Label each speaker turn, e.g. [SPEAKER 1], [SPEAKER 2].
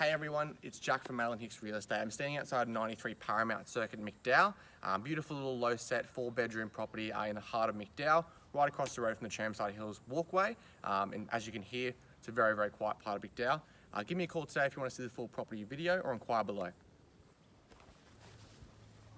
[SPEAKER 1] Hey everyone, it's Jack from Madeline Hicks Real Estate. I'm standing outside 93 Paramount Circuit McDowell. Um, beautiful little low set four bedroom property uh, in the heart of McDowell, right across the road from the Tramside Hills walkway. Um, and as you can hear, it's a very, very quiet part of McDowell. Uh, give me a call today if you want to see the full property video or inquire below.